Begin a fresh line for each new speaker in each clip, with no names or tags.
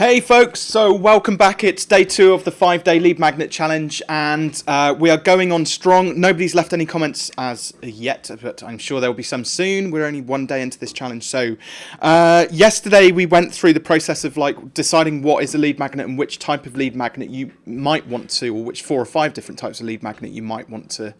Hey folks, so welcome back. It's day two of the five day lead magnet challenge, and uh, we are going on strong. Nobody's left any comments as yet, but I'm sure there will be some soon. We're only one day into this challenge. So, uh, yesterday we went through the process of like deciding what is a lead magnet and which type of lead magnet you might want to, or which four or five different types of lead magnet you might want to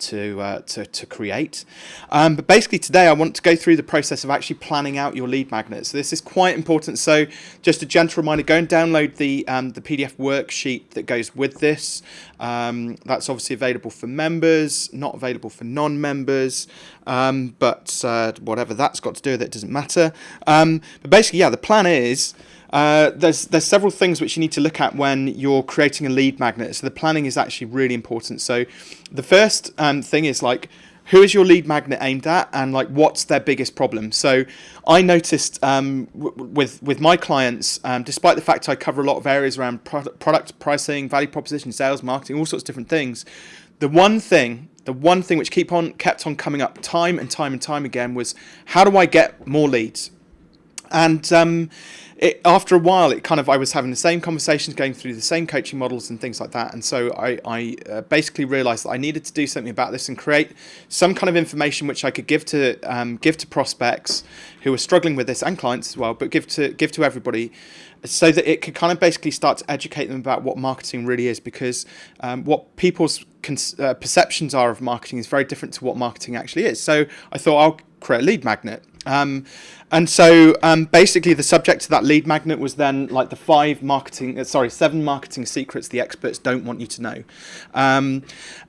to, uh, to, to create. Um, but basically today I want to go through the process of actually planning out your lead magnet. So this is quite important. So just a gentle reminder, go and download the, um, the PDF worksheet that goes with this. Um, that's obviously available for members, not available for non-members, um, but uh, whatever that's got to do with it doesn't matter. Um, but basically, yeah, the plan is uh, there's there's several things which you need to look at when you're creating a lead magnet. So the planning is actually really important. So the first um, thing is like who is your lead magnet aimed at and like what's their biggest problem? So i noticed um, with with my clients um, despite the fact i cover a lot of areas around product, product pricing value proposition sales marketing all sorts of different things the one thing the one thing which keep on kept on coming up time and time and time again was how do i get more leads and um, it, after a while, it kind of I was having the same conversations, going through the same coaching models and things like that, and so I, I uh, basically realised that I needed to do something about this and create some kind of information which I could give to um, give to prospects who are struggling with this and clients as well, but give to give to everybody, so that it could kind of basically start to educate them about what marketing really is, because um, what people's uh, perceptions are of marketing is very different to what marketing actually is. So I thought I'll create a lead magnet. Um, and so um, basically the subject of that lead magnet was then like the five marketing, uh, sorry, seven marketing secrets the experts don't want you to know. Um,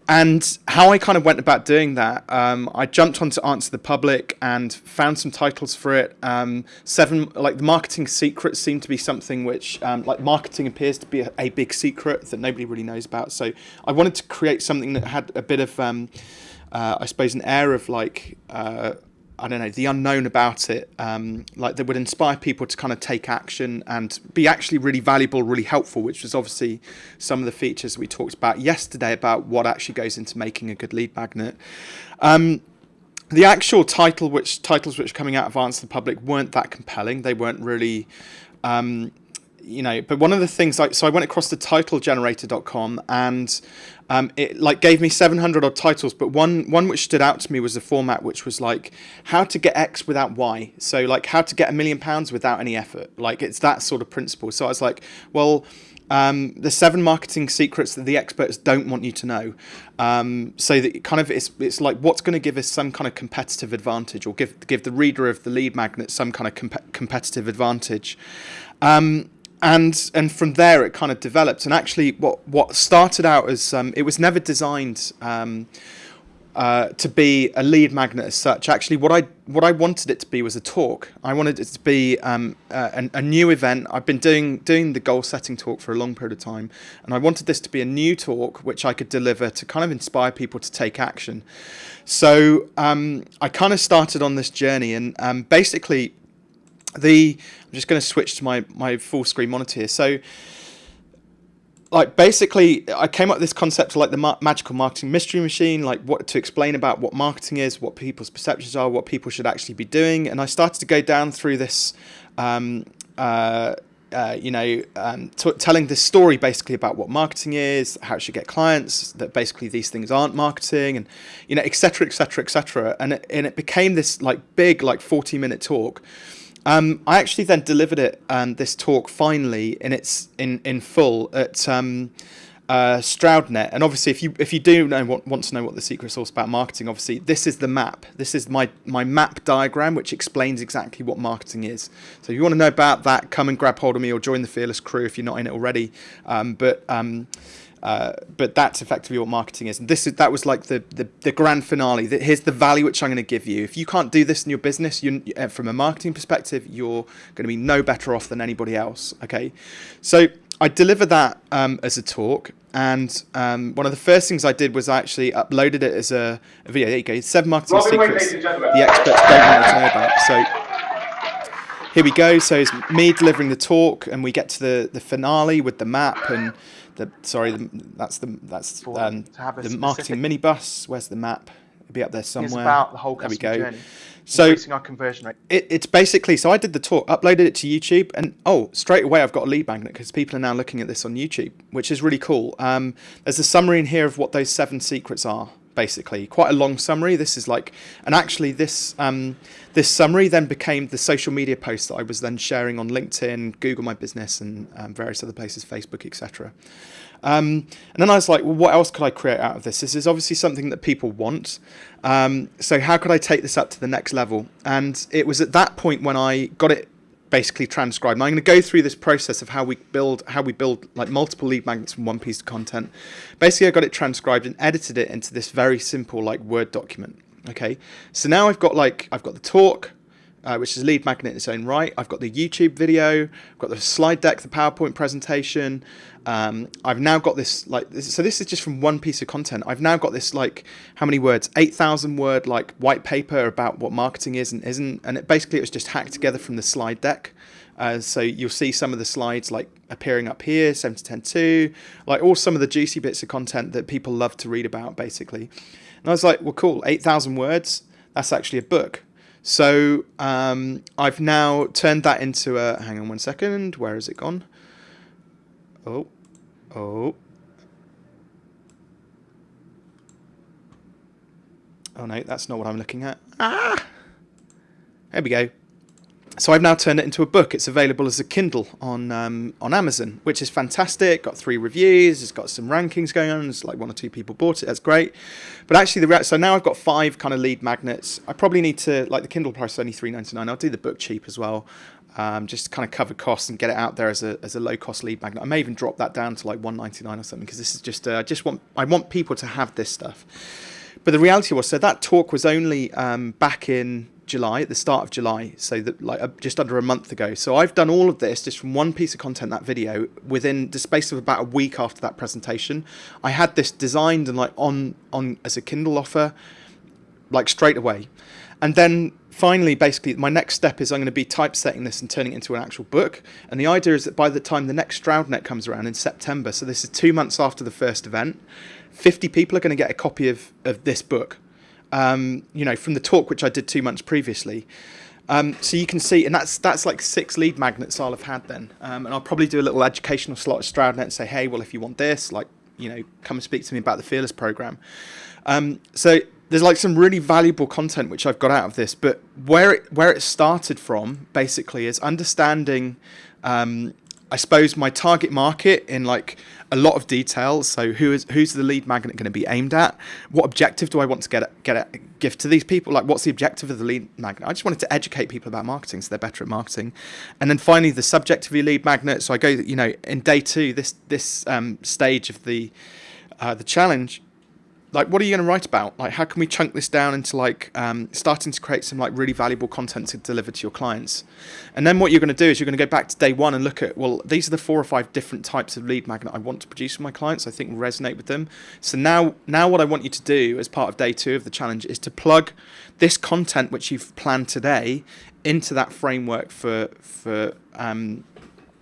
and how I kind of went about doing that, um, I jumped onto Answer the Public and found some titles for it. Um, seven, like the marketing secrets seem to be something which, um, like marketing appears to be a, a, big secret that nobody really knows about. So I wanted to create something that had a bit of, uh, I suppose, an air of like, uh, I don't know, the unknown about it, um, like that would inspire people to kind of take action and be actually really valuable, really helpful, which was obviously some of the features we talked about yesterday about what actually goes into making a good lead magnet. Um, the actual title, which titles which are coming out of Answer the Public weren't that compelling. They weren't really um, you know, but one of the things like, so I went across to titlegenerator.com and um, it like gave me 700 odd titles, but one, one which stood out to me was the format, which was like how to get X without Y. So like how to get a million pounds without any effort. Like it's that sort of principle. So I was like, well, um, the seven marketing secrets that the experts don't want you to know. Um, so that kind of it's it's like what's going to give us some kind of competitive advantage, or give give the reader of the lead magnet some kind of comp competitive advantage. Um, and and from there it kind of developed. And actually, what what started out as um, it was never designed um, uh, to be a lead magnet as such. Actually, what I what I wanted it to be was a talk. I wanted it to be um, a, a, new event. I've been doing doing the goal setting talk for a long period of time, and I wanted this to be a new talk which I could deliver to kind of inspire people to take action. So um, I kind of started on this journey, and um, basically the I'm just going to switch to my my full screen monitor here. So like basically I came up with this concept of like the ma magical marketing mystery machine, like what to explain about what marketing is, what people's perceptions are, what people should actually be doing. And I started to go down through this, um, uh, uh, you know, um, telling this story basically about what marketing is, how it should get clients, that basically these things aren't marketing and, you know, et cetera, et cetera, et cetera. And it, and it became this like big, like 40 minute talk um, I actually then delivered it, um, this talk finally in its in in full at um, uh, Stroudnet. And obviously, if you if you do know, want, want to know what the secret sauce about marketing, obviously this is the map. This is my my map diagram, which explains exactly what marketing is. So if you want to know about that, come and grab hold of me or join the Fearless crew if you're not in it already. Um, but um, uh, but that's effectively what marketing is. And this is that was like the the, the grand finale. That here's the value which I'm going to give you. If you can't do this in your business, you uh, from a marketing perspective, you're going to be no better off than anybody else. Okay, so I delivered that um, as a talk, and um, one of the first things I did was I actually uploaded it as a, a video. There you go, seven marketing Robin secrets the experts don't want to know about. So here we go. So it's me delivering the talk, and we get to the the finale with the map and the sorry, the, that's the that's um, the marketing minibus. Where's the map? It'll be up there somewhere.
It's about the whole
there we go.
Journey.
So
increasing our conversion rate.
It, it's basically so I did the talk, uploaded it to YouTube, and oh, straight away I've got a lead magnet because people are now looking at this on YouTube, which is really cool. Um, there's a summary in here of what those seven secrets are. Basically, quite a long summary. This is like, and actually, this um, this summary then became the social media post that I was then sharing on LinkedIn, Google My Business, and um, various other places, Facebook, etc. Um, and then I was like, well, what else could I create out of this? This is obviously something that people want. Um, so how could I take this up to the next level? And it was at that point when I got it basically transcribed. And I'm going to go through this process of how we build how we build like multiple lead magnets from one piece of content. Basically, I got it transcribed and edited it into this very simple like Word document. Okay, so now I've got like I've got the talk, uh, which is a lead magnet in its own right. I've got the YouTube video, I've got the slide deck, the PowerPoint presentation. Um, I've now got this like this, so this is just from one piece of content. I've now got this like how many words? Eight thousand word like white paper about what marketing is and isn't, and it basically it was just hacked together from the slide deck. Uh, so you'll see some of the slides like appearing up here, 7 to 10 2, like all some of the juicy bits of content that people love to read about basically. And I was like, well, cool, 8,000 words, that's actually a book. So um, I've now turned that into a, hang on one second, where has it gone? Oh, oh. Oh no, that's not what I'm looking at. Ah! There we go. So I've now turned it into a book. It's available as a Kindle on um, on Amazon, which is fantastic. Got three reviews. It's got some rankings going on. It's like one or two people bought it. That's great. But actually, the so now I've got five kind of lead magnets. I probably need to like the Kindle price is only three ninety nine. I'll do the book cheap as well, um, just to kind of cover costs and get it out there as a as a low cost lead magnet. I may even drop that down to like one ninety nine or something because this is just uh, I just want I want people to have this stuff. But the reality was, so that talk was only um, back in July, at the start of July, so that like uh, just under a month ago. So I've done all of this just from one piece of content, that video, within the space of about a week after that presentation. I had this designed and like on on as a Kindle offer, like straight away, and then finally, basically, my next step is I'm going to be typesetting this and turning it into an actual book. And the idea is that by the time the next StroudNet comes around in September, so this is two months after the first event, 50 people are going to get a copy of, of this book um, you know, from the talk which I did two months previously. Um, so you can see, and that's that's like six lead magnets I'll have had then. Um, and I'll probably do a little educational slot at StroudNet and say, hey, well, if you want this, like, you know, come and speak to me about the Fearless program. Um, so there's like some really valuable content which I've got out of this, but where it where it started from basically is understanding um, I suppose my target market in like a lot of detail. So who is who's the lead magnet going to be aimed at? What objective do I want to get get a gift to these people? Like what's the objective of the lead magnet? I just wanted to educate people about marketing so they're better at marketing. And then finally the subject of your lead magnet. So I go you know in day two this this um, stage of the uh, the challenge like what are you going to write about? Like how can we chunk this down into like um, starting to create some like really valuable content to deliver to your clients? And then what you're going to do is you're going to go back to day one and look at well these are the four or five different types of lead magnet i want to produce for my clients. I think will resonate with them. So now now what i want you to do as part of day two of the challenge is to plug this content which you've planned today into that framework for for um,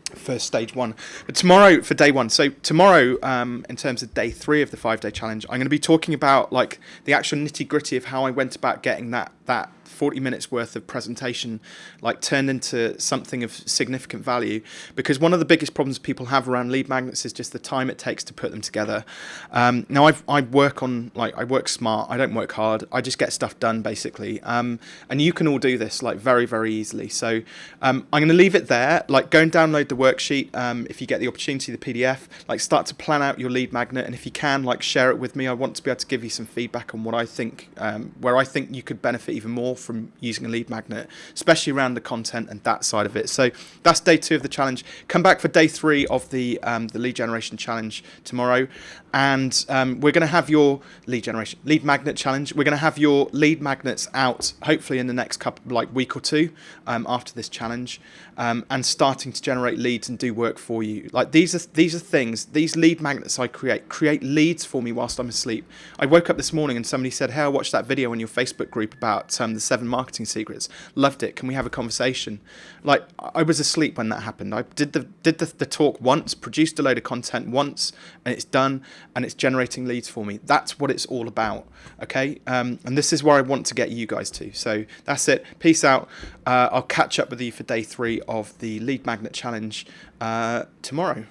for stage one. But tomorrow for day one. So tomorrow, um, in terms of day three of the five day challenge, I'm going to be talking about like the actual nitty gritty of how I went about getting that that 40 minutes worth of presentation like turned into something of significant value. Because one of the biggest problems people have around lead magnets is just the time it takes to put them together. Um, now I've, I work on like I work smart I don't work hard I just get stuff done basically. Um, and you can all do this like very very easily. So um, I'm going to leave it there. Like go and download the worksheet um, if you get the opportunity the PDF like start to plan out your lead magnet and if you can like share it with me. I want to be able to give you some feedback on what I think um, where I think you could benefit even more from using a lead magnet, especially around the content and that side of it. So that's day two of the challenge. Come back for day three of the um, the lead generation challenge tomorrow, and um, we're going to have your lead generation lead magnet challenge. We're going to have your lead magnets out hopefully in the next couple like week or two um, after this challenge, um, and starting to generate leads and do work for you. Like these are these are things. These lead magnets I create create leads for me whilst I'm asleep. I woke up this morning and somebody said, "Hey, I watched that video on your Facebook group about um, the seven marketing secrets. Loved it. Can we have a conversation? Like I was asleep when that happened. I did the did the, the talk once, produced a load of content once, and it's done. And it's generating leads for me. That's what it's all about. Okay, um, and this is where I want to get you guys to. So that's it. Peace out. Uh, I'll catch up with you for day three of the Lead Magnet Challenge uh, tomorrow.